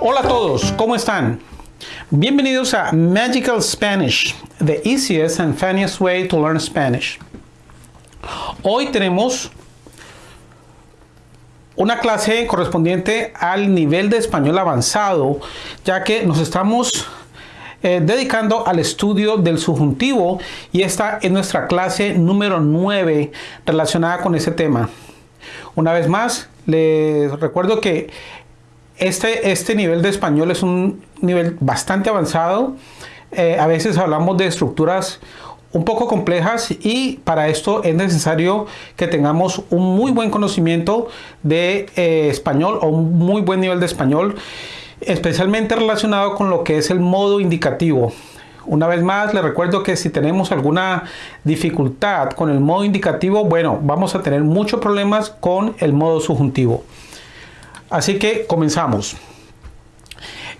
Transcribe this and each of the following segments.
Hola a todos, ¿cómo están? Bienvenidos a Magical Spanish, the easiest and funniest way to learn Spanish. Hoy tenemos una clase correspondiente al nivel de español avanzado, ya que nos estamos eh, dedicando al estudio del subjuntivo y esta es nuestra clase número 9 relacionada con ese tema. Una vez más, les recuerdo que este, este nivel de español es un nivel bastante avanzado. Eh, a veces hablamos de estructuras un poco complejas y para esto es necesario que tengamos un muy buen conocimiento de eh, español o un muy buen nivel de español especialmente relacionado con lo que es el modo indicativo. Una vez más, les recuerdo que si tenemos alguna dificultad con el modo indicativo, bueno, vamos a tener muchos problemas con el modo subjuntivo. Así que comenzamos.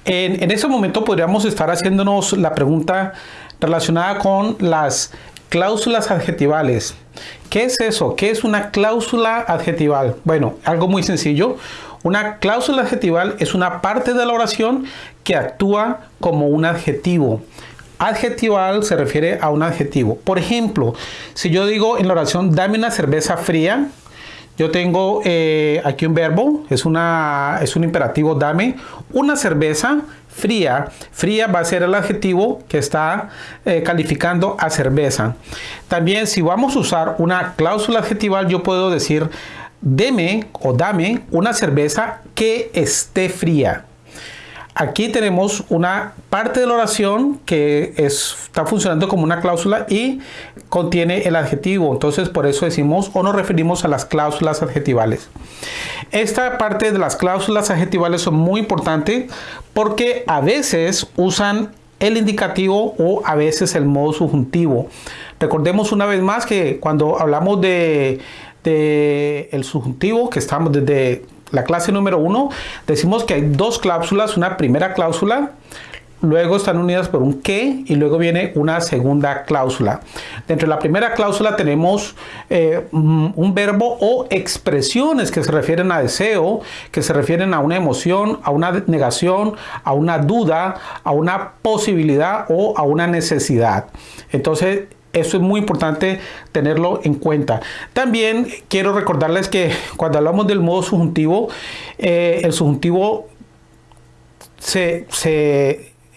En, en este momento podríamos estar haciéndonos la pregunta relacionada con las cláusulas adjetivales. ¿Qué es eso? ¿Qué es una cláusula adjetival? Bueno, algo muy sencillo. Una cláusula adjetival es una parte de la oración que actúa como un adjetivo. Adjetival se refiere a un adjetivo. Por ejemplo, si yo digo en la oración dame una cerveza fría, yo tengo eh, aquí un verbo, es, un imperativo dame una cerveza fría. Fría va a ser el adjetivo que está eh, calificando a cerveza. También si vamos a usar una cláusula adjetival, yo puedo decir deme o dame una cerveza que esté fría. Aquí tenemos una parte de la oración que está funcionando como una cláusula y contiene el adjetivo. Entonces por eso decimos o nos referimos a las cláusulas adjetivales. Esta parte de las cláusulas adjetivales son muy importantes porque a veces usan el indicativo o a veces el modo subjuntivo. Recordemos una vez más que cuando hablamos de el subjuntivo, que estamos desde la clase número uno, decimos que hay dos cláusulas, una primera cláusula, luego están unidas por un que y luego viene una segunda cláusula. Dentro de la primera cláusula tenemos eh, mm, un verbo o expresiones que se refieren a deseo, que se refieren a una emoción, a una negación, a una duda, a una posibilidad o a una necesidad. Entonces, eso es muy importante tenerlo en cuenta. También quiero recordarles que cuando hablamos del modo subjuntivo, eh, el subjuntivo se,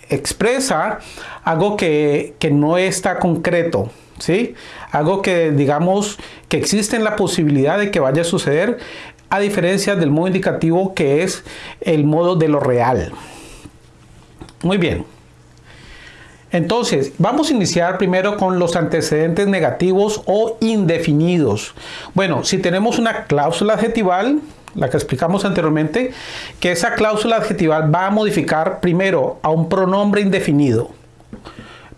expresa algo que, no está concreto. ¿sí? Algo que digamos que existe en la posibilidad de que vaya a suceder, a diferencia del modo indicativo que es el modo de lo real. Muy bien. Entonces, vamos a iniciar primero con los antecedentes negativos o indefinidos. Bueno, si tenemos una cláusula adjetival, la que explicamos anteriormente, que esa cláusula adjetival va a modificar primero a un pronombre indefinido.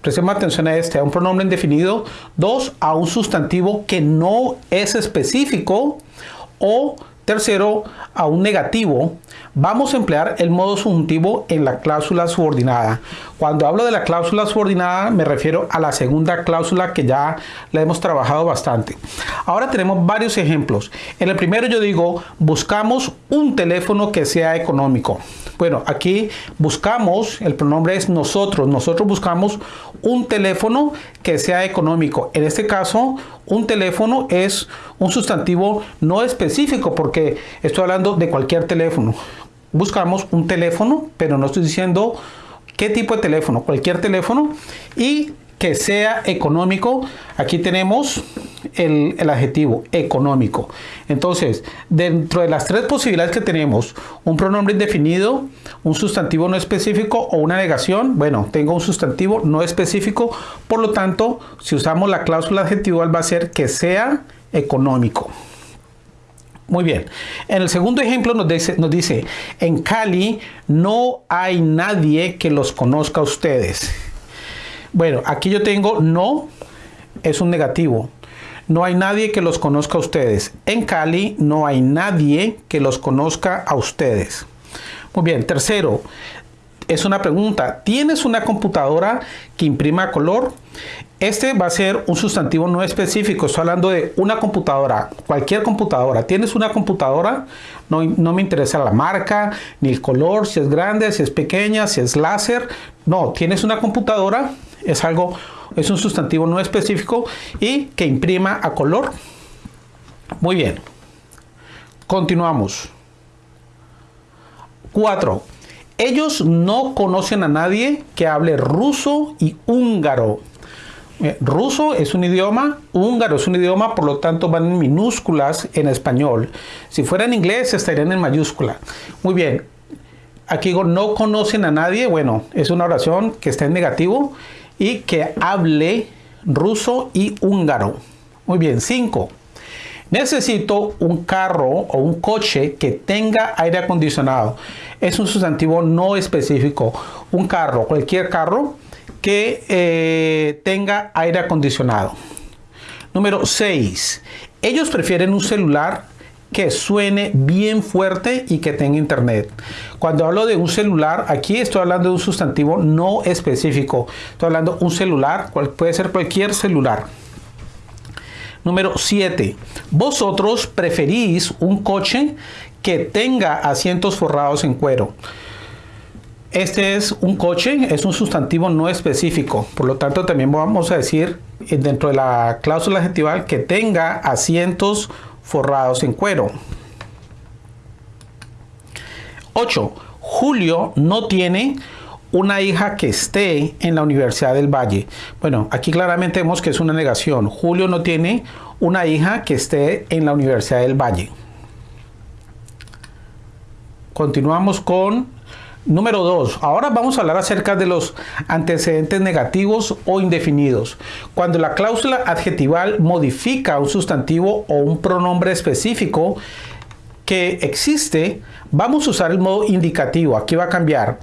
Prestemos atención a este, a un pronombre indefinido. Dos, a un sustantivo que no es específico. O tercero, a un negativo Vamos a emplear el modo subjuntivo en la cláusula subordinada. Cuando hablo de la cláusula subordinada me refiero a la segunda cláusula que ya la hemos trabajado bastante. Ahora tenemos varios ejemplos. En el primero yo digo buscamos un teléfono que sea económico. Bueno, aquí buscamos, el pronombre es nosotros, nosotros buscamos un teléfono que sea económico. En este caso, un teléfono es un sustantivo no específico porque estoy hablando de cualquier teléfono buscamos un teléfono, pero no estoy diciendo qué tipo de teléfono, cualquier teléfono y que sea económico. Aquí tenemos el, adjetivo económico. Entonces, dentro de las tres posibilidades que tenemos, un pronombre indefinido, un sustantivo no específico o una negación, bueno, tengo un sustantivo no específico, por lo tanto, si usamos la cláusula adjetival va a ser que sea económico. Muy bien. En el segundo ejemplo nos dice, nos dice, en Cali no hay nadie que los conozca a ustedes. Bueno, aquí yo tengo no, es un negativo. No hay nadie que los conozca a ustedes. En Cali no hay nadie que los conozca a ustedes. Muy bien, tercero, es una pregunta. ¿Tienes una computadora que imprima color? Este va a ser un sustantivo no específico. Estoy hablando de una computadora, cualquier computadora. ¿Tienes una computadora? No, no, me interesa la marca, ni el color, si es grande, si es pequeña, si es láser. No, tienes una computadora, es algo, es un sustantivo no específico y que imprima a color. Muy bien. Continuamos. 4. Ellos no conocen a nadie que hable ruso y húngaro. Eh, ruso es un idioma, húngaro es un idioma, por lo tanto van en minúsculas en español. Si fuera en inglés estarían en mayúscula. Muy bien. Aquí digo, no conocen a nadie. Bueno, es una oración que está en negativo y que hable ruso y húngaro. Muy bien. 5. Necesito un carro o un coche que tenga aire acondicionado. Es un sustantivo no específico. Un carro, cualquier carro que eh, tenga aire acondicionado. Número 6. Ellos prefieren un celular que suene bien fuerte y que tenga internet. Cuando hablo de un celular, aquí estoy hablando de un sustantivo no específico. Estoy hablando de un celular, cual puede ser cualquier celular. Número 7. Vosotros preferís un coche que tenga asientos forrados en cuero. Este es un coche, es un sustantivo no específico. Por lo tanto, también vamos a decir eh, dentro de la cláusula adjetival que tenga asientos forrados en cuero. 8. Julio no tiene una hija que esté en la Universidad del Valle. Bueno, aquí claramente vemos que es una negación. Julio no tiene una hija que esté en la Universidad del Valle. Continuamos con número 2. Ahora vamos a hablar acerca de los antecedentes negativos o indefinidos. Cuando la cláusula adjetival modifica un sustantivo o un pronombre específico que existe, vamos a usar el modo indicativo. Aquí va a cambiar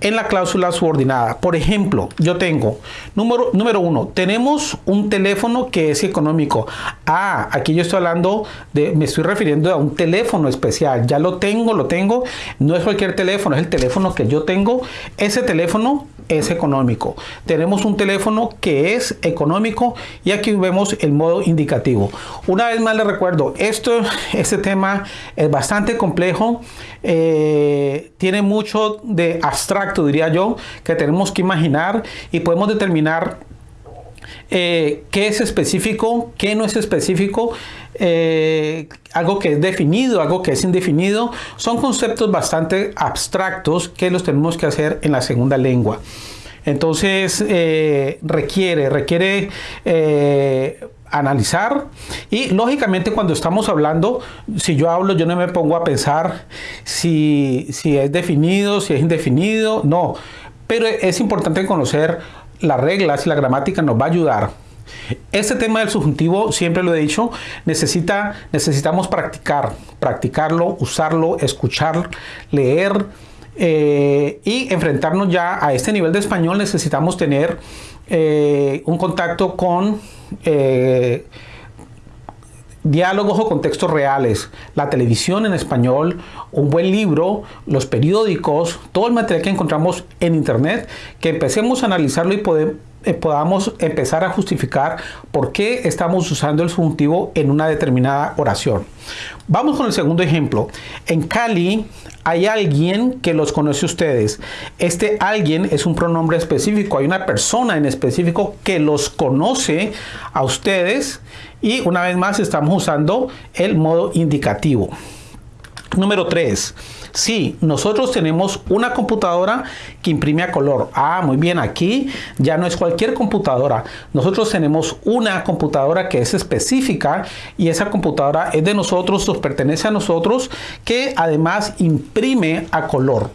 en la cláusula subordinada. Por ejemplo, yo tengo, número, número uno, tenemos un teléfono que es económico. Ah, aquí yo estoy hablando de, me estoy refiriendo a un teléfono especial. Ya lo tengo, lo tengo. No es cualquier teléfono, es el teléfono que yo tengo. Ese teléfono es económico. Tenemos un teléfono que es económico y aquí vemos el modo indicativo. Una vez más les recuerdo, esto, este tema es bastante complejo, eh, tiene mucho de abstracto, diría yo, que tenemos que imaginar y podemos determinar eh, qué es específico, qué no es específico, eh, algo que es definido, algo que es indefinido, son conceptos bastante abstractos que los tenemos que hacer en la segunda lengua. Entonces requiere, requiere analizar y lógicamente cuando estamos hablando, si yo hablo, yo no me pongo a pensar si, si es definido, si es indefinido, no, pero es importante conocer las reglas y la gramática nos va a ayudar. Este tema del subjuntivo, siempre lo he dicho, necesita, necesitamos practicar, practicarlo, usarlo, escuchar, leer eh, y enfrentarnos ya a este nivel de español. Necesitamos tener eh, un contacto con eh, diálogos o contextos reales, la televisión en español, un buen libro, los periódicos, todo el material que encontramos en internet, que empecemos a analizarlo y eh, podamos empezar a justificar por qué estamos usando el subjuntivo en una determinada oración. Vamos con el segundo ejemplo. En Cali hay alguien que los conoce ustedes. Este alguien es un pronombre específico. Hay una persona en específico que los conoce a ustedes y una vez más estamos usando el modo indicativo. Número 3. Sí, nosotros tenemos una computadora que imprime a color. Ah, muy bien, aquí ya no es cualquier computadora. Nosotros tenemos una computadora que es específica y esa computadora es de nosotros, nos pertenece a nosotros, que además imprime a color.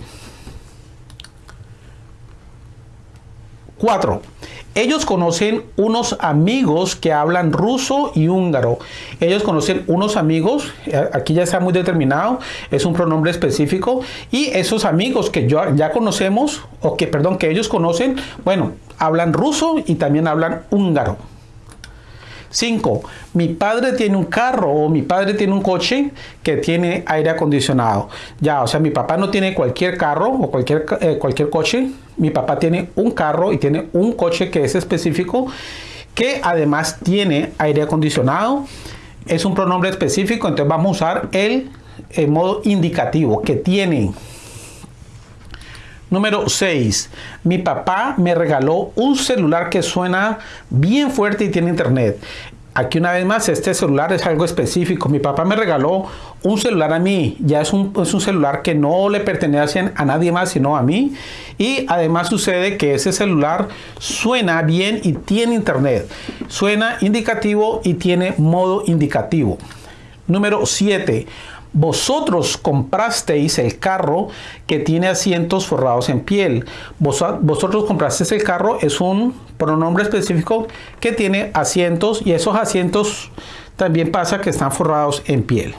4. Ellos conocen unos amigos que hablan ruso y húngaro. Ellos conocen unos amigos, eh, aquí ya está muy determinado, es un pronombre específico. Y esos amigos que yo, ya conocemos, o que, perdón, que ellos conocen, bueno, hablan ruso y también hablan húngaro. 5. Mi padre tiene un carro o mi padre tiene un coche que tiene aire acondicionado. Ya, o sea, mi papá no tiene cualquier carro o cualquier, eh, cualquier coche. Mi papá tiene un carro y tiene un coche que es específico que además tiene aire acondicionado. Es un pronombre específico, entonces vamos a usar el, el modo indicativo que tiene. Número 6. Mi papá me regaló un celular que suena bien fuerte y tiene internet. Aquí una vez más, este celular es algo específico. Mi papá me regaló un celular a mí. Ya es un, es un, celular que no le pertenece a nadie más, sino a mí. Y además sucede que ese celular suena bien y tiene internet. Suena indicativo y tiene modo indicativo. Número 7 vosotros comprasteis el carro que tiene asientos forrados en piel. vosotros comprasteis el carro es un pronombre específico que tiene asientos y esos asientos también pasa que están forrados en piel.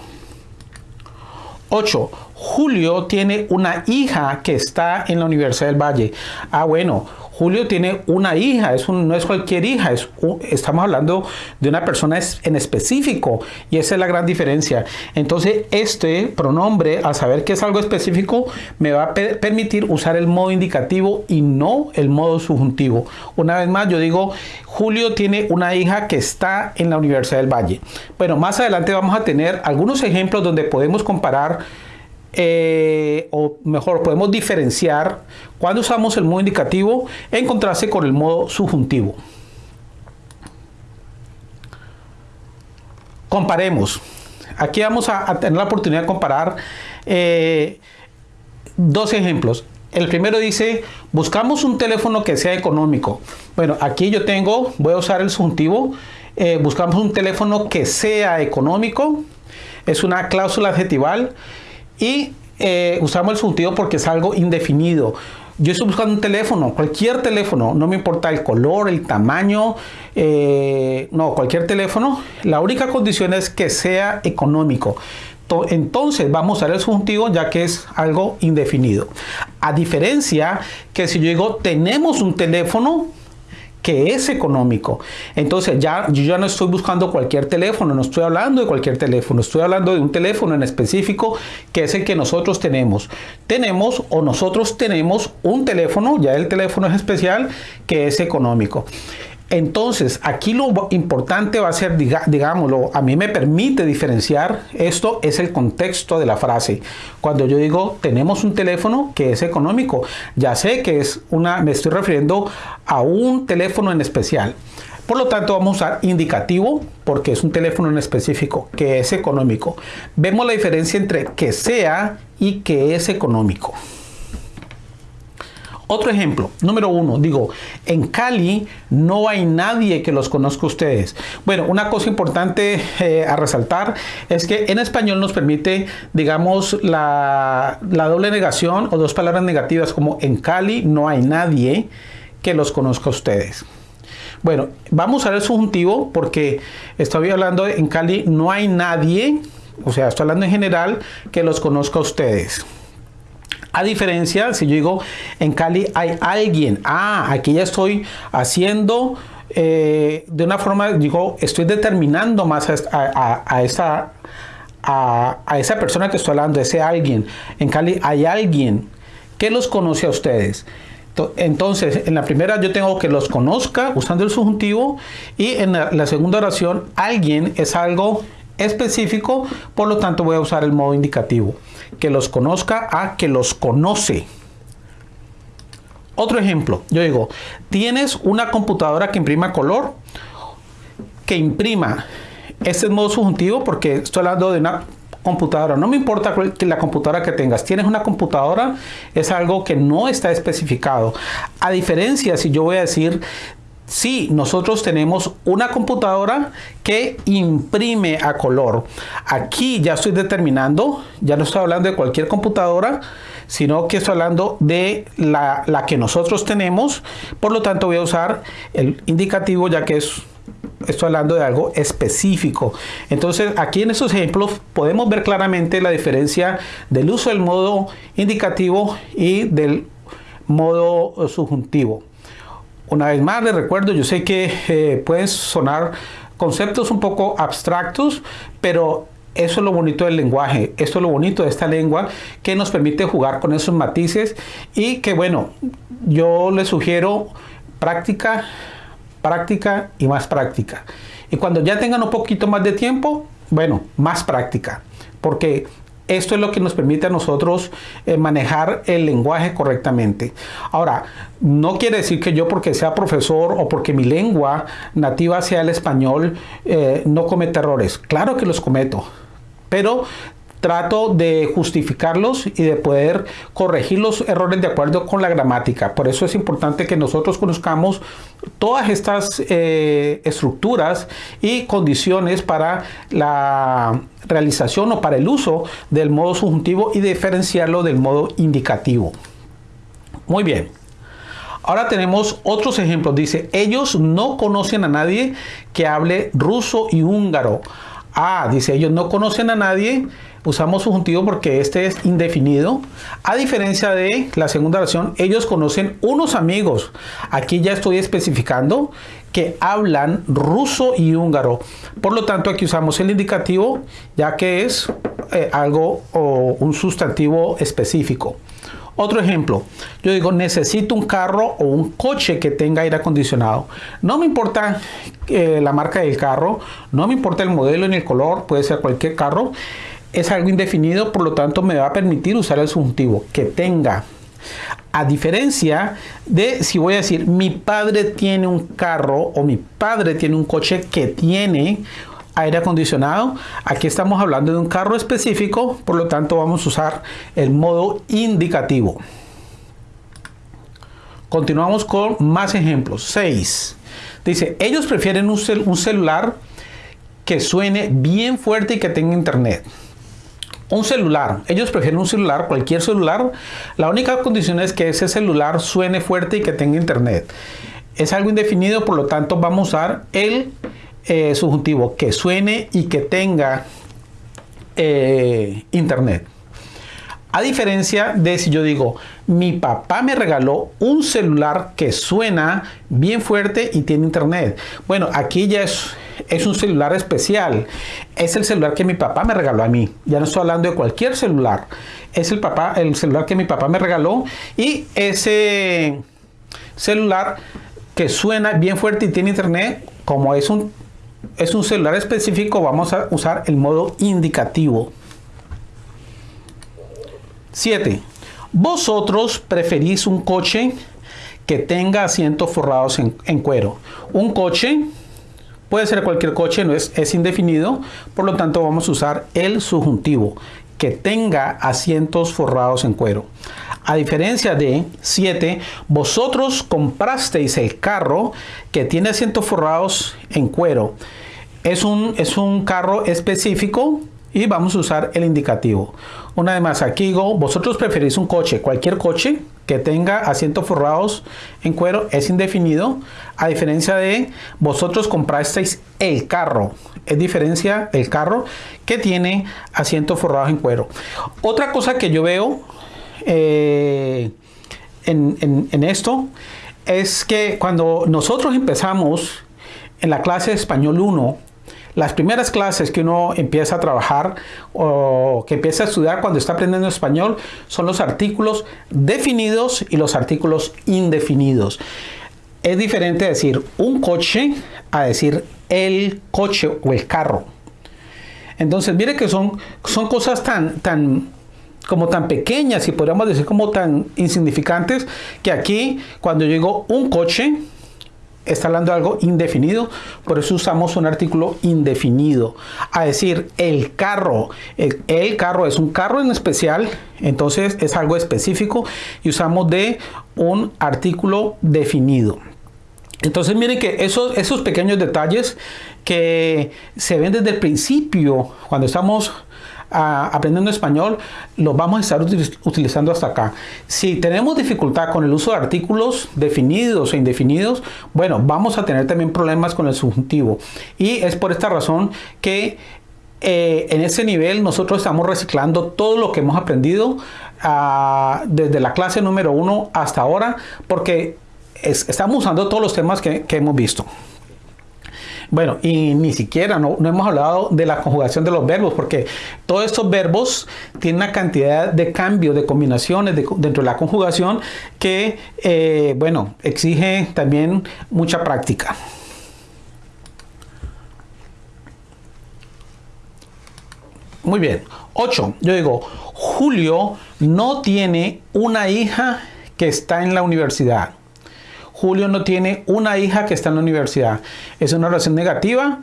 8. Julio tiene una hija que está en la Universidad del Valle. Ah, bueno, Julio tiene una hija, es no es cualquier hija, es, estamos hablando de una persona en específico y esa es la gran diferencia. Entonces este pronombre, al saber que es algo específico, me va a permitir usar el modo indicativo y no el modo subjuntivo. Una vez más, yo digo, Julio tiene una hija que está en la Universidad del Valle. Bueno, más adelante vamos a tener algunos ejemplos donde podemos comparar eh, o mejor podemos diferenciar cuando usamos el modo indicativo en contraste con el modo subjuntivo. Comparemos. Aquí vamos a, tener la oportunidad de comparar eh, dos ejemplos. El primero dice, buscamos un teléfono que sea económico. Bueno, aquí yo tengo, voy a usar el subjuntivo, eh, buscamos un teléfono que sea económico. Es una cláusula adjetival y eh, usamos el subjuntivo porque es algo indefinido. Yo estoy buscando un teléfono, cualquier teléfono, no me importa el color, el tamaño, eh, no, cualquier teléfono. La única condición es que sea económico. Entonces vamos a usar el subjuntivo ya que es algo indefinido. A diferencia que si yo digo tenemos un teléfono, que es económico. Entonces ya yo ya no estoy buscando cualquier teléfono, no estoy hablando de cualquier teléfono, estoy hablando de un teléfono en específico que es el que nosotros tenemos. Tenemos o nosotros tenemos un teléfono, ya el teléfono es especial, que es económico. Entonces, aquí lo importante va a ser, digámoslo, a mí me permite diferenciar, esto es el contexto de la frase. Cuando yo digo, tenemos un teléfono que es económico, ya sé que es una, me estoy refiriendo a un teléfono en especial. Por lo tanto, vamos a usar indicativo porque es un teléfono en específico que es económico. Vemos la diferencia entre que sea y que es económico. Otro ejemplo, número uno, digo, en Cali no hay nadie que los conozca a ustedes. Bueno, una cosa importante eh, a resaltar es que en español nos permite, digamos, la, la doble negación o dos palabras negativas como en Cali no hay nadie que los conozca a ustedes. Bueno, vamos a ver el subjuntivo porque estoy hablando en Cali no hay nadie, o sea, estoy hablando en general que los conozca a ustedes. A diferencia, si yo digo en Cali hay alguien, ah, aquí ya estoy haciendo eh, de una forma, digo, estoy determinando más a, a, esa, a, esa persona que estoy hablando, ese alguien. En Cali hay alguien que los conoce a ustedes. Entonces, en la primera yo tengo que los conozca usando el subjuntivo y en la segunda oración alguien es algo específico, por lo tanto voy a usar el modo indicativo. Que los conozca a que los conoce. Otro ejemplo, yo digo, tienes una computadora que imprima color, que imprima. Este es modo subjuntivo porque estoy hablando de una computadora. No me importa la computadora que tengas. Tienes una computadora, es algo que no está especificado. A diferencia, si yo voy a decir, Sí, nosotros tenemos una computadora que imprime a color. Aquí ya estoy determinando, ya no estoy hablando de cualquier computadora, sino que estoy hablando de la, que nosotros tenemos. Por lo tanto, voy a usar el indicativo ya que es, estoy hablando de algo específico. Entonces, aquí en estos ejemplos podemos ver claramente la diferencia del uso del modo indicativo y del modo subjuntivo. Una vez más les recuerdo, yo sé que eh, pueden sonar conceptos un poco abstractos, pero eso es lo bonito del lenguaje, esto es lo bonito de esta lengua que nos permite jugar con esos matices y que bueno, yo les sugiero práctica, práctica y más práctica. Y cuando ya tengan un poquito más de tiempo, bueno, más práctica, porque esto es lo que nos permite a nosotros eh, manejar el lenguaje correctamente. Ahora, no quiere decir que yo porque sea profesor o porque mi lengua nativa sea el español, eh, no cometa errores. Claro que los cometo, pero trato de justificarlos y de poder corregir los errores de acuerdo con la gramática. Por eso es importante que nosotros conozcamos todas estas eh, estructuras y condiciones para la realización o para el uso del modo subjuntivo y diferenciarlo del modo indicativo. Muy bien. Ahora tenemos otros ejemplos. Dice, ellos no conocen a nadie que hable ruso y húngaro. Ah, dice, ellos no conocen a nadie usamos subjuntivo porque este es indefinido. A diferencia de la segunda oración, ellos conocen unos amigos. Aquí ya estoy especificando que hablan ruso y húngaro. Por lo tanto, aquí usamos el indicativo ya que es eh, algo o un sustantivo específico. Otro ejemplo, yo digo, necesito un carro o un coche que tenga aire acondicionado. No me importa eh, la marca del carro, no me importa el modelo ni el color, puede ser cualquier carro es algo indefinido, por lo tanto me va a permitir usar el subjuntivo que tenga. A diferencia de si voy a decir mi padre tiene un carro o mi padre tiene un coche que tiene aire acondicionado, aquí estamos hablando de un carro específico, por lo tanto vamos a usar el modo indicativo. Continuamos con más ejemplos. 6. Dice, ellos prefieren un, un celular que suene bien fuerte y que tenga internet. Un celular. Ellos prefieren un celular, cualquier celular. La única condición es que ese celular suene fuerte y que tenga internet. Es algo indefinido, por lo tanto vamos a usar el eh, subjuntivo que suene y que tenga eh, internet. A diferencia de si yo digo, mi papá me regaló un celular que suena bien fuerte y tiene internet. Bueno, aquí ya es, es un celular especial. Es el celular que mi papá me regaló a mí. Ya no estoy hablando de cualquier celular. Es el, papá, el celular que mi papá me regaló y ese celular que suena bien fuerte y tiene internet, como es un, es un celular específico, vamos a usar el modo indicativo. 7. Vosotros preferís un coche que tenga asientos forrados en, cuero. Un coche puede ser cualquier coche, no es, es indefinido, por lo tanto vamos a usar el subjuntivo que tenga asientos forrados en cuero. A diferencia de 7, vosotros comprasteis el carro que tiene asientos forrados en cuero. Es un, es un carro específico y vamos a usar el indicativo. Una vez más, aquí digo, vosotros preferís un coche, cualquier coche que tenga asientos forrados en cuero es indefinido, a diferencia de vosotros comprasteis el carro, es diferencia el carro que tiene asientos forrados en cuero. Otra cosa que yo veo eh, en, en esto es que cuando nosotros empezamos en la clase de español 1, las primeras clases que uno empieza a trabajar o que empieza a estudiar cuando está aprendiendo español son los artículos definidos y los artículos indefinidos. Es diferente decir un coche a decir el coche o el carro. Entonces, mire que son, son cosas tan, tan, como tan pequeñas y podríamos decir como tan insignificantes que aquí cuando digo un coche está hablando de algo indefinido, por eso usamos un artículo indefinido. A decir, el carro, el, carro es un carro en especial, entonces es algo específico y usamos de un artículo definido. Entonces miren que esos, esos pequeños detalles que se ven desde el principio, cuando estamos aprendiendo español, lo vamos a estar utilizando hasta acá. Si tenemos dificultad con el uso de artículos definidos e indefinidos, bueno, vamos a tener también problemas con el subjuntivo. Y es por esta razón que eh, en ese nivel nosotros estamos reciclando todo lo que hemos aprendido ah, desde la clase número uno hasta ahora, porque estamos usando todos los temas que hemos visto. Bueno, y ni siquiera no, hemos hablado de la conjugación de los verbos, porque todos estos verbos tienen una cantidad de cambios, de combinaciones dentro de la conjugación que, eh, bueno, exige también mucha práctica. Muy bien. 8. Yo digo, Julio no tiene una hija que está en la universidad. Julio no tiene una hija que está en la universidad. Es una oración negativa.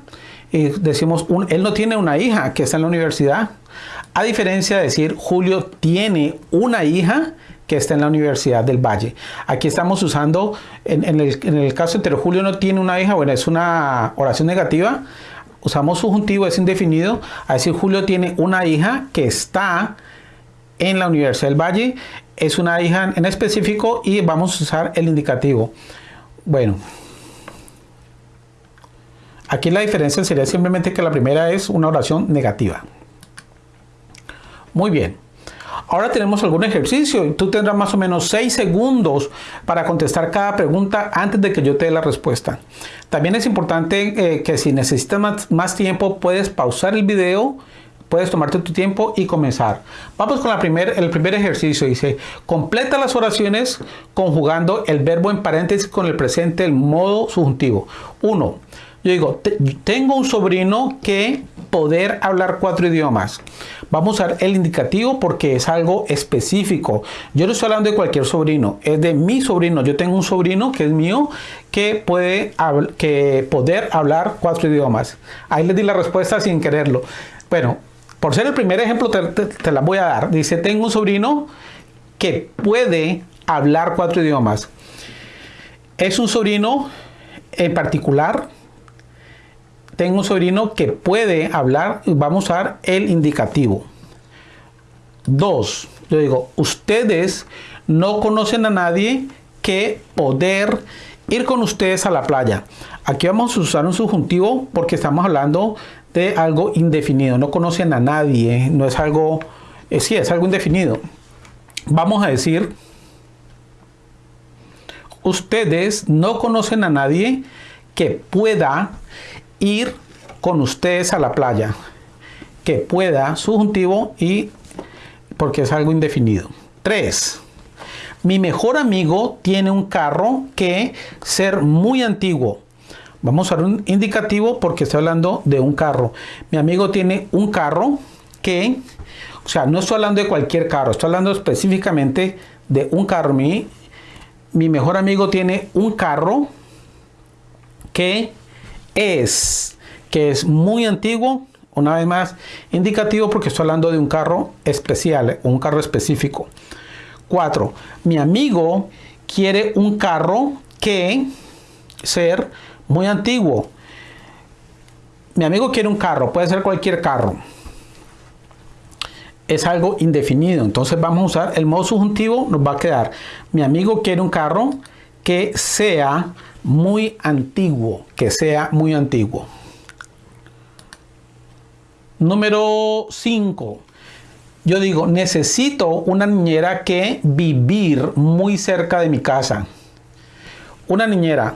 Y decimos, él no tiene una hija que está en la universidad. A diferencia de decir, Julio tiene una hija que está en la Universidad del Valle. Aquí estamos usando, en, el, en el, caso entero, Julio no tiene una hija, bueno, es una oración negativa. Usamos subjuntivo, es indefinido. A decir, Julio tiene una hija que está en la Universidad del Valle es una hija en específico y vamos a usar el indicativo. Bueno, aquí la diferencia sería simplemente que la primera es una oración negativa. Muy bien. Ahora tenemos algún ejercicio tú tendrás más o menos 6 segundos para contestar cada pregunta antes de que yo te dé la respuesta. También es importante eh, que si necesitas más, más tiempo puedes pausar el video puedes tomarte tu tiempo y comenzar. Vamos con la primer, el primer ejercicio. Dice, completa las oraciones conjugando el verbo en paréntesis con el presente, el modo subjuntivo. Uno, yo digo, tengo un sobrino que poder hablar cuatro idiomas. Vamos a usar el indicativo porque es algo específico. Yo no estoy hablando de cualquier sobrino, es de mi sobrino. Yo tengo un sobrino que es mío que puede que poder hablar cuatro idiomas. Ahí les di la respuesta sin quererlo. Bueno, por ser el primer ejemplo, te, la voy a dar. Dice, tengo un sobrino que puede hablar cuatro idiomas. Es un sobrino en particular. Tengo un sobrino que puede hablar. Vamos a usar el indicativo. Dos, yo digo, ustedes no conocen a nadie que poder ir con ustedes a la playa. Aquí vamos a usar un subjuntivo porque estamos hablando de algo indefinido. No conocen a nadie, no es algo, eh, sí, es algo indefinido. Vamos a decir, ustedes no conocen a nadie que pueda ir con ustedes a la playa. Que pueda, subjuntivo y porque es algo indefinido. 3. Mi mejor amigo tiene un carro que ser muy antiguo. Vamos a usar un indicativo porque estoy hablando de un carro. Mi amigo tiene un carro que, o sea, no estoy hablando de cualquier carro, estoy hablando específicamente de un carro. Mi, mi mejor amigo tiene un carro que es, que es muy antiguo, una vez más, indicativo porque estoy hablando de un carro especial, un carro específico. 4. Mi amigo quiere un carro que ser muy antiguo. Mi amigo quiere un carro, puede ser cualquier carro. Es algo indefinido, entonces vamos a usar el modo subjuntivo, nos va a quedar, mi amigo quiere un carro que sea muy antiguo, que sea muy antiguo. Número 5. Yo digo, necesito una niñera que vivir muy cerca de mi casa. Una niñera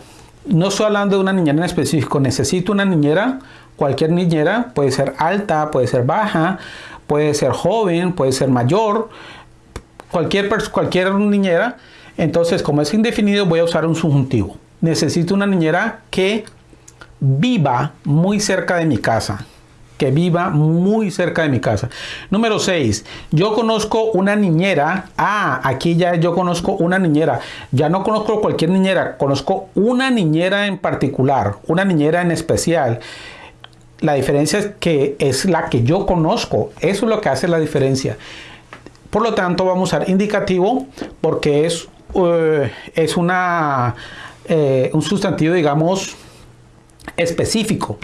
no estoy hablando de una niñera en específico, necesito una niñera, cualquier niñera, puede ser alta, puede ser baja, puede ser joven, puede ser mayor, cualquier, cualquier niñera. Entonces, como es indefinido, voy a usar un subjuntivo. Necesito una niñera que viva muy cerca de mi casa que viva muy cerca de mi casa. Número 6. Yo conozco una niñera. Ah, aquí ya yo conozco una niñera. Ya no conozco cualquier niñera. Conozco una niñera en particular. Una niñera en especial. La diferencia es que es la que yo conozco. Eso es lo que hace la diferencia. Por lo tanto, vamos a usar indicativo porque es, eh, es una, eh, un sustantivo, digamos, específico.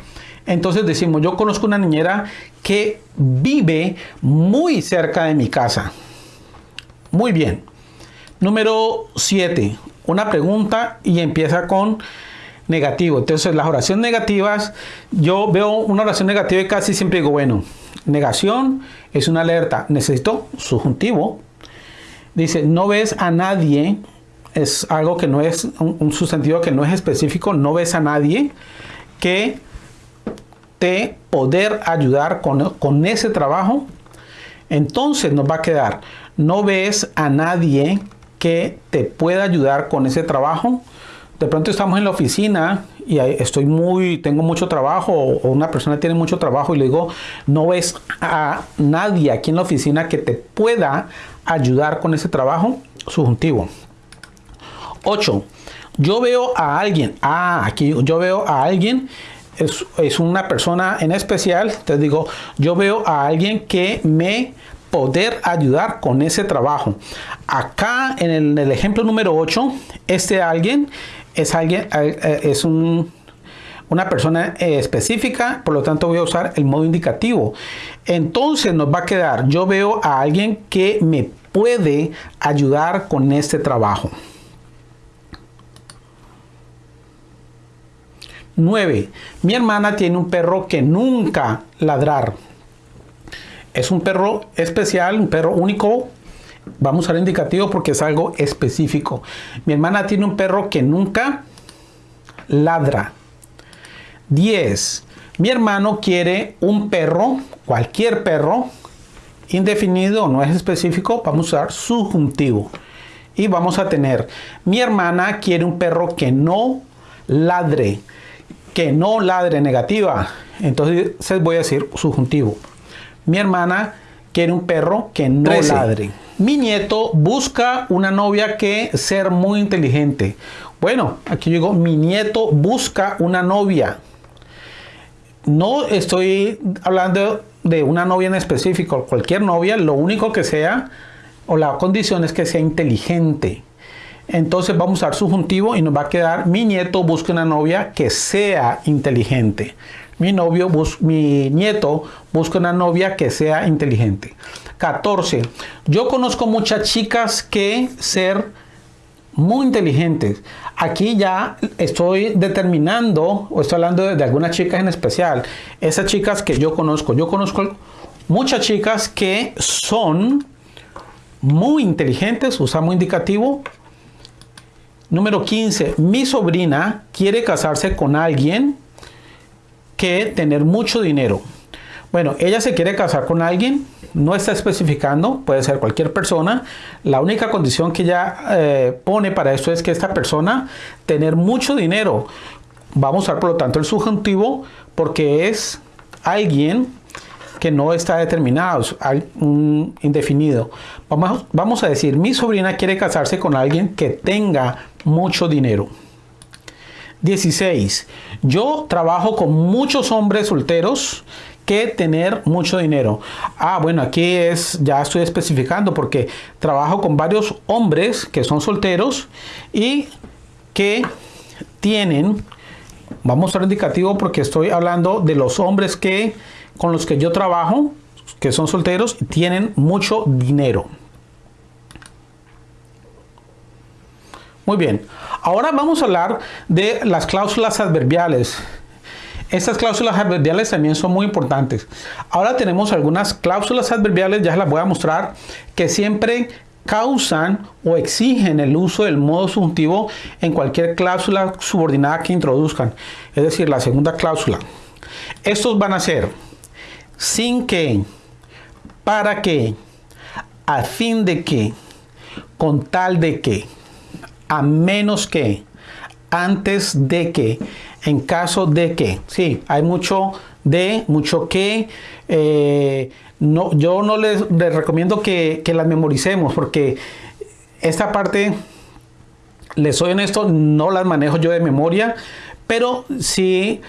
Entonces decimos, yo conozco una niñera que vive muy cerca de mi casa. Muy bien. Número 7. Una pregunta y empieza con negativo. Entonces las oraciones negativas, yo veo una oración negativa y casi siempre digo, bueno, negación es una alerta. Necesito subjuntivo. Dice, no ves a nadie. Es algo que no es un sustantivo que no es específico. No ves a nadie que poder ayudar con, con ese trabajo, entonces nos va a quedar, no ves a nadie que te pueda ayudar con ese trabajo. De pronto estamos en la oficina y estoy muy, tengo mucho trabajo o una persona tiene mucho trabajo y le digo, no ves a nadie aquí en la oficina que te pueda ayudar con ese trabajo subjuntivo. 8. Yo veo a alguien, ah, aquí yo veo a alguien, es, una persona en especial, te digo, yo veo a alguien que me poder ayudar con ese trabajo. Acá en el, ejemplo número 8, este alguien es alguien, es un, una persona específica, por lo tanto voy a usar el modo indicativo. Entonces nos va a quedar, yo veo a alguien que me puede ayudar con este trabajo. 9. Mi hermana tiene un perro que nunca ladrar. Es un perro especial, un perro único. Vamos a usar indicativo porque es algo específico. Mi hermana tiene un perro que nunca ladra. 10. Mi hermano quiere un perro, cualquier perro, indefinido, no es específico, vamos a usar subjuntivo. Y vamos a tener, mi hermana quiere un perro que no ladre que no ladre negativa. Entonces voy a decir subjuntivo. Mi hermana quiere un perro que no ladre. Mi nieto busca una novia que ser muy inteligente. Bueno, aquí yo digo, mi nieto busca una novia. No estoy hablando de una novia en específico, cualquier novia, lo único que sea, o la condición es que sea inteligente. Entonces vamos a usar subjuntivo y nos va a quedar mi nieto busca una novia que sea inteligente. Mi, novio mi nieto busca una novia que sea inteligente. 14. Yo conozco muchas chicas que ser muy inteligentes. Aquí ya estoy determinando o estoy hablando de, de algunas chicas en especial. Esas chicas que yo conozco. Yo conozco muchas chicas que son muy inteligentes, usamos indicativo, Número 15. Mi sobrina quiere casarse con alguien que tener mucho dinero. Bueno, ella se quiere casar con alguien, no está especificando, puede ser cualquier persona. La única condición que ella eh, pone para esto es que esta persona tener mucho dinero. Vamos a usar por lo tanto el subjuntivo porque es alguien que no está determinado, un indefinido. Vamos, vamos a decir, mi sobrina quiere casarse con alguien que tenga mucho dinero. 16. Yo trabajo con muchos hombres solteros que tener mucho dinero. Ah, bueno, aquí es, ya estoy especificando porque trabajo con varios hombres que son solteros y que tienen, vamos a usar indicativo porque estoy hablando de los hombres que con los que yo trabajo, que son solteros, tienen mucho dinero. Muy bien, ahora vamos a hablar de las cláusulas adverbiales. Estas cláusulas adverbiales también son muy importantes. Ahora tenemos algunas cláusulas adverbiales, ya las voy a mostrar, que siempre causan o exigen el uso del modo subjuntivo en cualquier cláusula subordinada que introduzcan. Es decir, la segunda cláusula. Estos van a ser sin que, para que, a fin de que, con tal de que, a menos que, antes de que, en caso de que. Sí, hay mucho de, mucho que. Eh, no, yo no les, recomiendo que, que las memoricemos porque esta parte, les soy honesto, no las manejo yo de memoria, pero sí,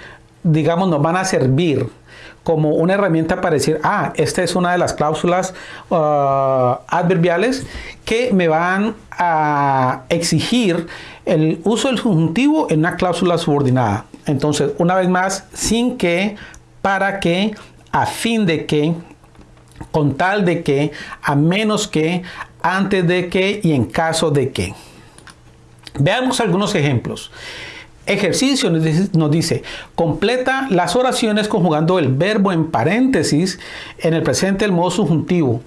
digamos, nos van a servir como una herramienta para decir, ah, esta es una de las cláusulas uh, adverbiales que me van a exigir el uso del subjuntivo en una cláusula subordinada. Entonces, una vez más, sin que, para que, a fin de que, con tal de que, a menos que, antes de que y en caso de que. Veamos algunos ejemplos. Ejercicio nos dice, completa las oraciones conjugando el verbo en paréntesis en el presente del modo subjuntivo.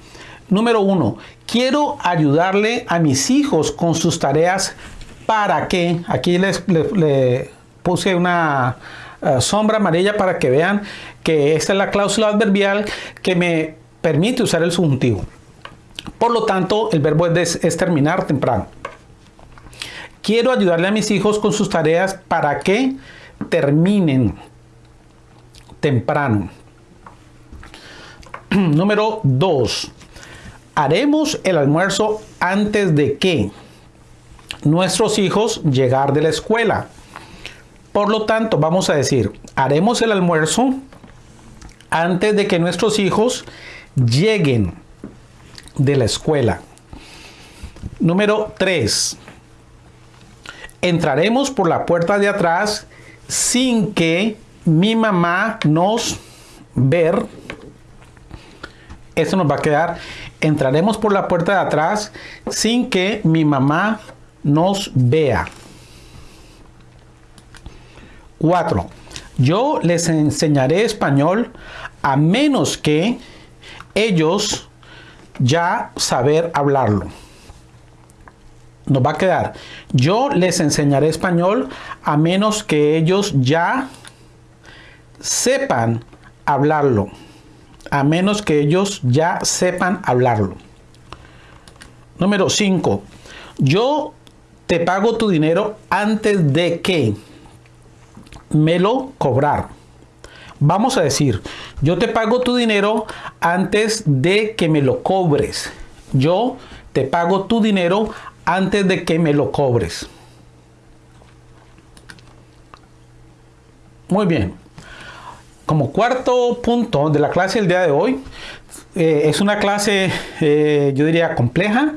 Número uno, quiero ayudarle a mis hijos con sus tareas para que, aquí les, puse una eh, sombra amarilla para que vean que esta es la cláusula adverbial que me permite usar el subjuntivo. Por lo tanto, el verbo es, es terminar temprano. Quiero ayudarle a mis hijos con sus tareas para que terminen temprano. Número 2. Haremos el almuerzo antes de que nuestros hijos llegar de la escuela. Por lo tanto, vamos a decir, haremos el almuerzo antes de que nuestros hijos lleguen de la escuela. Número 3. Entraremos por la puerta de atrás sin que mi mamá nos ver. Esto nos va a quedar. Entraremos por la puerta de atrás sin que mi mamá nos vea. 4. Yo les enseñaré español a menos que ellos ya saber hablarlo. Nos va a quedar. Yo les enseñaré español a menos que ellos ya sepan hablarlo. A menos que ellos ya sepan hablarlo. Número 5. Yo te pago tu dinero antes de que me lo cobrar. Vamos a decir, yo te pago tu dinero antes de que me lo cobres. Yo te pago tu dinero antes de que me lo cobres. Muy bien. Como cuarto punto de la clase del día de hoy, eh, es una clase, eh, yo diría, compleja,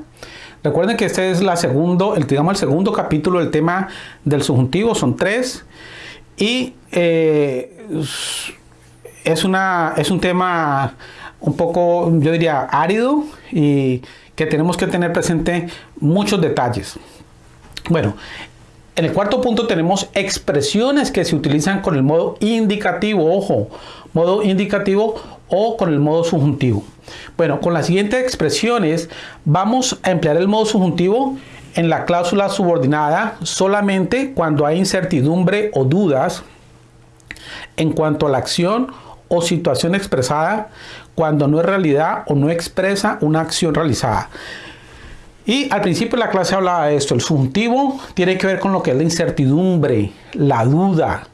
Recuerden que este es la segundo, el, digamos, el segundo capítulo del tema del subjuntivo, son tres. Y eh, es, una, es un tema un poco, yo diría, árido y que tenemos que tener presente muchos detalles. Bueno, en el cuarto punto tenemos expresiones que se utilizan con el modo indicativo, ojo, modo indicativo o con el modo subjuntivo. Bueno, con las siguientes expresiones vamos a emplear el modo subjuntivo en la cláusula subordinada solamente cuando hay incertidumbre o dudas en cuanto a la acción o situación expresada cuando no es realidad o no expresa una acción realizada. Y al principio de la clase hablaba de esto, el subjuntivo tiene que ver con lo que es la incertidumbre, la duda.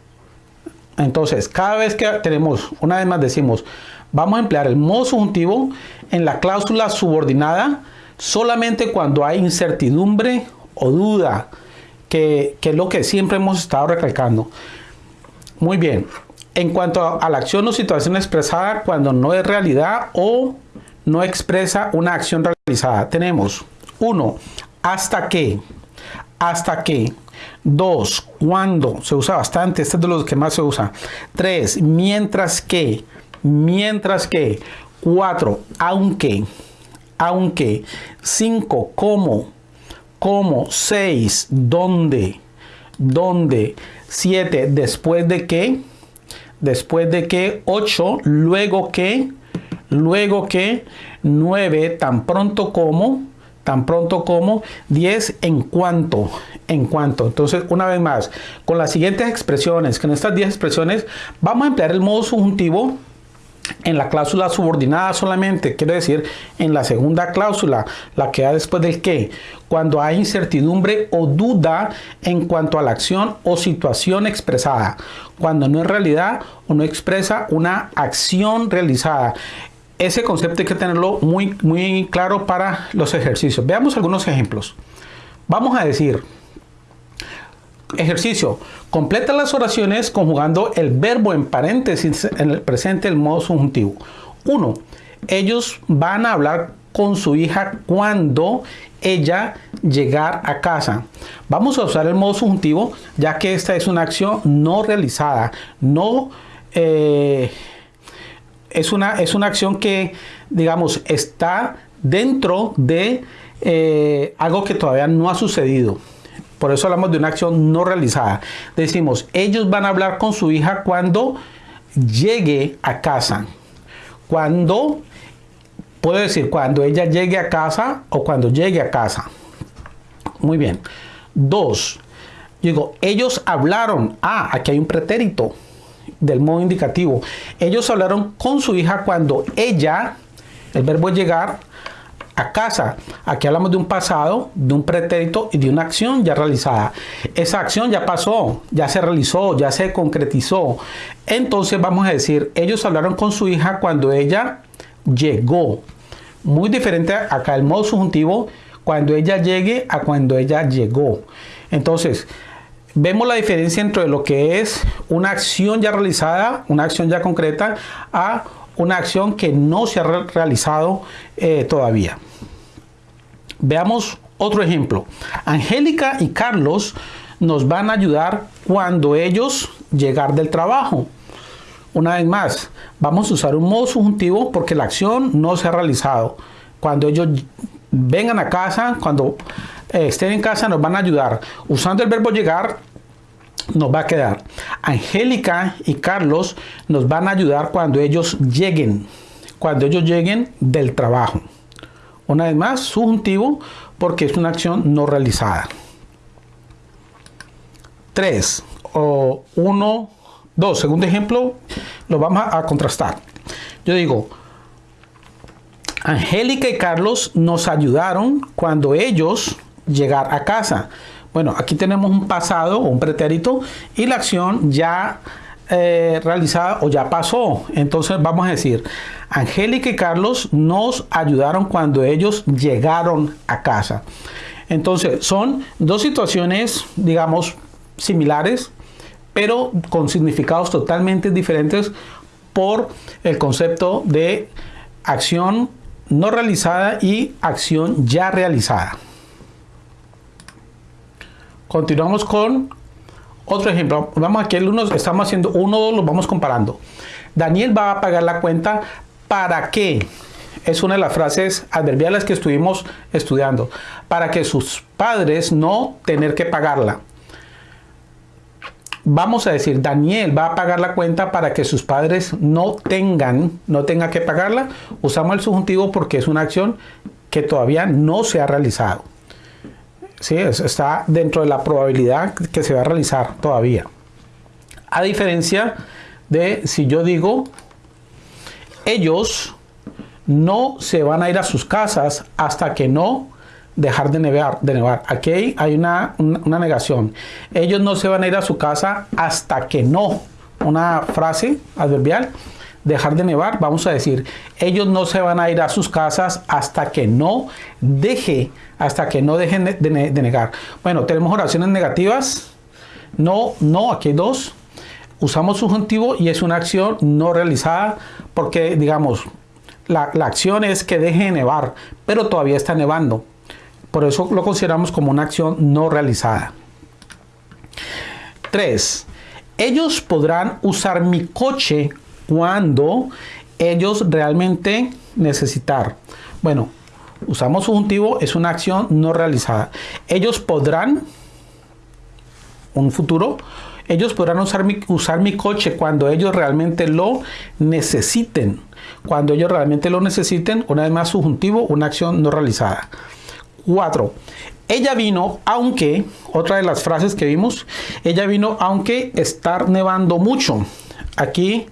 Entonces, cada vez que tenemos, una vez más decimos, vamos a emplear el modo subjuntivo en la cláusula subordinada solamente cuando hay incertidumbre o duda, que, es lo que siempre hemos estado recalcando. Muy bien, en cuanto a la acción o situación expresada cuando no es realidad o no expresa una acción realizada, tenemos 1. Hasta que. Hasta que. 2. Cuando. Se usa bastante. Este es de los que más se usa. 3. Mientras que mientras que 4, aunque, aunque 5, como, como 6, donde, donde 7, después de que, después de que 8, luego que, luego que 9, tan pronto como, tan pronto como 10 en cuanto, en cuanto. Entonces, una vez más, con las siguientes expresiones, con estas 10 expresiones, vamos a emplear el modo subjuntivo en la cláusula subordinada solamente, quiero decir, en la segunda cláusula, la que da después del que, cuando hay incertidumbre o duda en cuanto a la acción o situación expresada, cuando no es realidad o no expresa una acción realizada. Ese concepto hay que tenerlo muy, muy claro para los ejercicios. Veamos algunos ejemplos. Vamos a decir, Ejercicio. Completa las oraciones conjugando el verbo en paréntesis en el presente, el modo subjuntivo. 1. Ellos van a hablar con su hija cuando ella llegar a casa. Vamos a usar el modo subjuntivo ya que esta es una acción no realizada. No eh, es, una, es una acción que, digamos, está dentro de eh, algo que todavía no ha sucedido. Por eso hablamos de una acción no realizada. Decimos, ellos van a hablar con su hija cuando llegue a casa. Cuando, puedo decir, cuando ella llegue a casa o cuando llegue a casa. Muy bien. Dos, digo, ellos hablaron. Ah, aquí hay un pretérito. del modo indicativo. Ellos hablaron con su hija cuando ella, el verbo llegar, a casa. Aquí hablamos de un pasado, de un pretérito y de una acción ya realizada. Esa acción ya pasó, ya se realizó, ya se concretizó. Entonces vamos a decir, ellos hablaron con su hija cuando ella llegó. Muy diferente acá el modo subjuntivo, cuando ella llegue a cuando ella llegó. Entonces, vemos la diferencia entre lo que es una acción ya realizada, una acción ya concreta, a una acción que no se ha realizado eh, todavía. Veamos otro ejemplo. Angélica y Carlos nos van a ayudar cuando ellos llegar del trabajo. Una vez más, vamos a usar un modo subjuntivo porque la acción no se ha realizado. Cuando ellos vengan a casa, cuando eh, estén en casa, nos van a ayudar. Usando el verbo llegar, nos va a quedar. Angélica y Carlos nos van a ayudar cuando ellos lleguen, cuando ellos lleguen del trabajo. Una vez más, subjuntivo porque es una acción no realizada. 3 o 1, 2. Segundo ejemplo, lo vamos a, contrastar. Yo digo, Angélica y Carlos nos ayudaron cuando ellos llegar a casa. Bueno, aquí tenemos un pasado o un pretérito y la acción ya eh, realizada o ya pasó. Entonces vamos a decir, Angélica y Carlos nos ayudaron cuando ellos llegaron a casa. Entonces son dos situaciones, digamos, similares, pero con significados totalmente diferentes por el concepto de acción no realizada y acción ya realizada. Continuamos con otro ejemplo. Vamos aquí, uno, estamos haciendo uno, dos, los vamos comparando. Daniel va a pagar la cuenta para qué? Es una de las frases adverbiales que estuvimos estudiando. Para que sus padres no tener que pagarla. Vamos a decir, Daniel va a pagar la cuenta para que sus padres no tengan, no tengan que pagarla. Usamos el subjuntivo porque es una acción que todavía no se ha realizado. ¿Sí? está dentro de la probabilidad que se va a realizar todavía. A diferencia de si yo digo, ellos no se van a ir a sus casas hasta que no dejar de nevar. De nevar. Aquí hay una, una, negación. Ellos no se van a ir a su casa hasta que no. Una frase adverbial dejar de nevar, vamos a decir, ellos no se van a ir a sus casas hasta que no deje, hasta que no dejen de, negar. Bueno, tenemos oraciones negativas. No, no, aquí hay dos. Usamos subjuntivo y es una acción no realizada porque, digamos, la, la acción es que deje de nevar, pero todavía está nevando. Por eso lo consideramos como una acción no realizada. 3. Ellos podrán usar mi coche cuando ellos realmente necesitar. Bueno, usamos subjuntivo, es una acción no realizada. Ellos podrán, un futuro, ellos podrán usar mi, usar mi coche cuando ellos realmente lo necesiten. Cuando ellos realmente lo necesiten, una vez más subjuntivo, una acción no realizada. 4. Ella vino aunque, otra de las frases que vimos, ella vino aunque estar nevando mucho. Aquí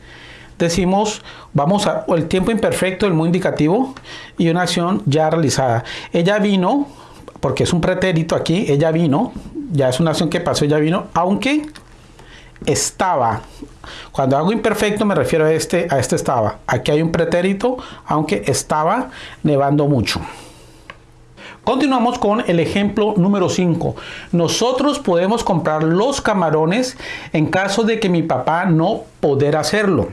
decimos, vamos a el tiempo imperfecto, el muy indicativo y una acción ya realizada. Ella vino, porque es un pretérito aquí, ella vino, ya es una acción que pasó, ella vino, aunque estaba. Cuando hago imperfecto me refiero a este, a este estaba. Aquí hay un pretérito, aunque estaba nevando mucho. Continuamos con el ejemplo número 5. Nosotros podemos comprar los camarones en caso de que mi papá no poder hacerlo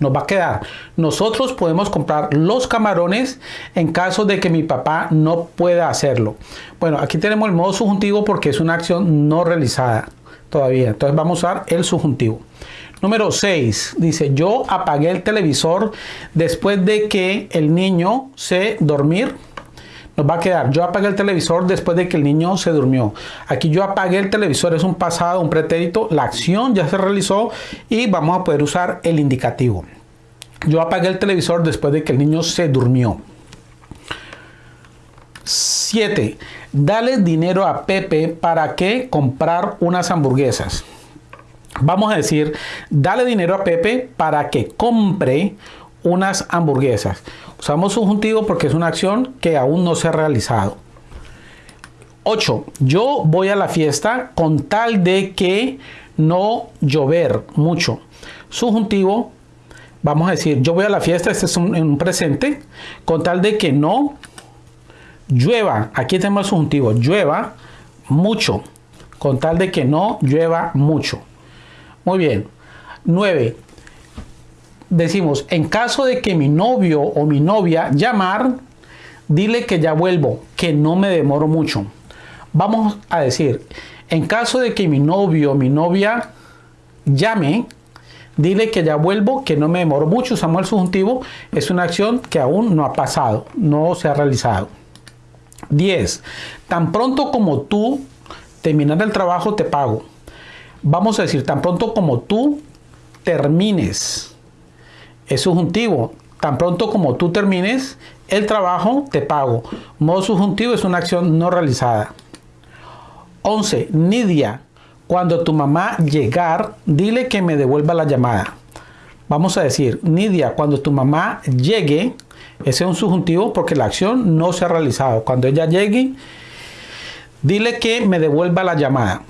nos va a quedar. Nosotros podemos comprar los camarones en caso de que mi papá no pueda hacerlo. Bueno, aquí tenemos el modo subjuntivo porque es una acción no realizada todavía. Entonces vamos a usar el subjuntivo. Número 6 dice, yo apagué el televisor después de que el niño se dormir nos va a quedar, yo apagué el televisor después de que el niño se durmió. Aquí yo apagué el televisor, es un pasado, un pretérito, la acción ya se realizó y vamos a poder usar el indicativo. Yo apagué el televisor después de que el niño se durmió. 7. Dale dinero a Pepe para que comprar unas hamburguesas. Vamos a decir, dale dinero a Pepe para que compre unas hamburguesas. Usamos subjuntivo porque es una acción que aún no se ha realizado. 8. Yo voy a la fiesta con tal de que no llover mucho. Subjuntivo, vamos a decir, yo voy a la fiesta, este es un, presente, con tal de que no llueva. Aquí tenemos el subjuntivo, llueva mucho, con tal de que no llueva mucho. Muy bien. 9. Decimos, en caso de que mi novio o mi novia llamar, dile que ya vuelvo, que no me demoro mucho. Vamos a decir, en caso de que mi novio o mi novia llame, dile que ya vuelvo, que no me demoro mucho. Usamos el subjuntivo, es una acción que aún no ha pasado, no se ha realizado. 10. Tan pronto como tú terminar el trabajo, te pago. Vamos a decir, tan pronto como tú termines. Es subjuntivo. Tan pronto como tú termines el trabajo, te pago. Modo subjuntivo es una acción no realizada. 11. Nidia, cuando tu mamá llegar, dile que me devuelva la llamada. Vamos a decir, Nidia, cuando tu mamá llegue, ese es un subjuntivo porque la acción no se ha realizado. Cuando ella llegue, dile que me devuelva la llamada.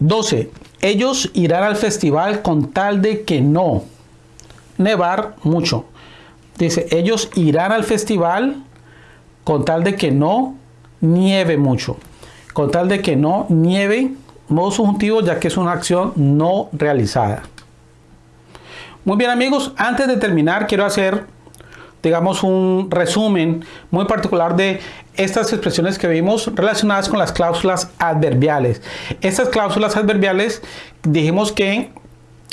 12. Ellos irán al festival con tal de que no nevar mucho. Dice, ellos irán al festival con tal de que no nieve mucho con tal de que no nieve modo subjuntivo ya que es una acción no realizada. Muy bien amigos, antes de terminar quiero hacer digamos un resumen muy particular de estas expresiones que vimos relacionadas con las cláusulas adverbiales. Estas cláusulas adverbiales dijimos que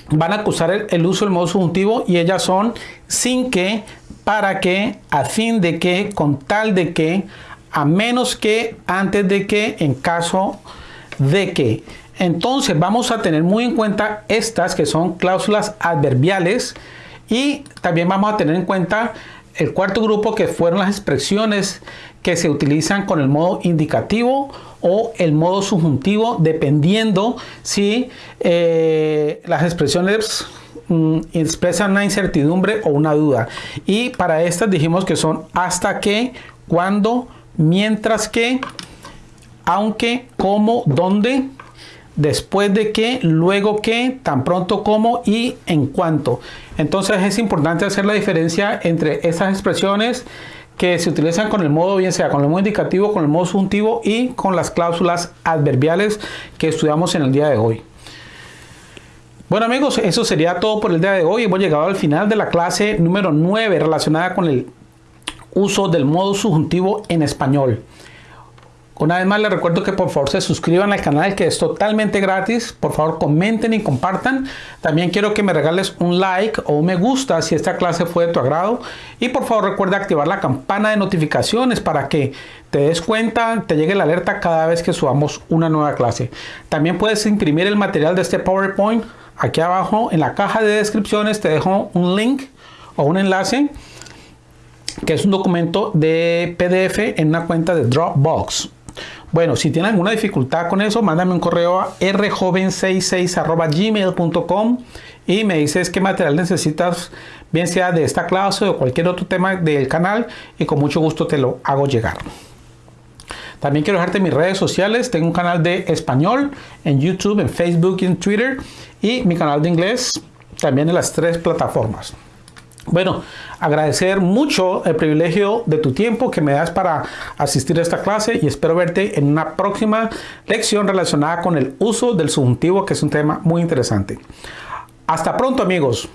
van a acusar el, el, uso del modo subjuntivo y ellas son sin que, para que, a fin de que, con tal de que, a menos que, antes de que, en caso de que. Entonces vamos a tener muy en cuenta estas que son cláusulas adverbiales y también vamos a tener en cuenta el cuarto grupo que fueron las expresiones que se utilizan con el modo indicativo o el modo subjuntivo dependiendo si eh, las expresiones mm, expresan una incertidumbre o una duda y para estas dijimos que son hasta que, cuando, mientras que, aunque, como, donde, después de que, luego que, tan pronto como y en cuanto. Entonces es importante hacer la diferencia entre esas expresiones que se utilizan con el modo, bien sea con el modo indicativo, con el modo subjuntivo y con las cláusulas adverbiales que estudiamos en el día de hoy. Bueno amigos, eso sería todo por el día de hoy. Hemos llegado al final de la clase número 9 relacionada con el uso del modo subjuntivo en español. Una vez más les recuerdo que por favor se suscriban al canal que es totalmente gratis. Por favor comenten y compartan. También quiero que me regales un like o un me gusta si esta clase fue de tu agrado. Y por favor recuerda activar la campana de notificaciones para que te des cuenta, te llegue la alerta cada vez que subamos una nueva clase. También puedes imprimir el material de este PowerPoint. Aquí abajo en la caja de descripciones te dejo un link o un enlace que es un documento de PDF en una cuenta de Dropbox. Bueno, si tienen alguna dificultad con eso, mándame un correo a rjoven66.gmail.com y me dices qué material necesitas, bien sea de esta clase o cualquier otro tema del canal y con mucho gusto te lo hago llegar. También quiero dejarte mis redes sociales. Tengo un canal de español en YouTube, en Facebook y en Twitter. Y mi canal de inglés también en las tres plataformas. Bueno, agradecer mucho el privilegio de tu tiempo que me das para asistir a esta clase y espero verte en una próxima lección relacionada con el uso del subjuntivo, que es un tema muy interesante. Hasta pronto amigos.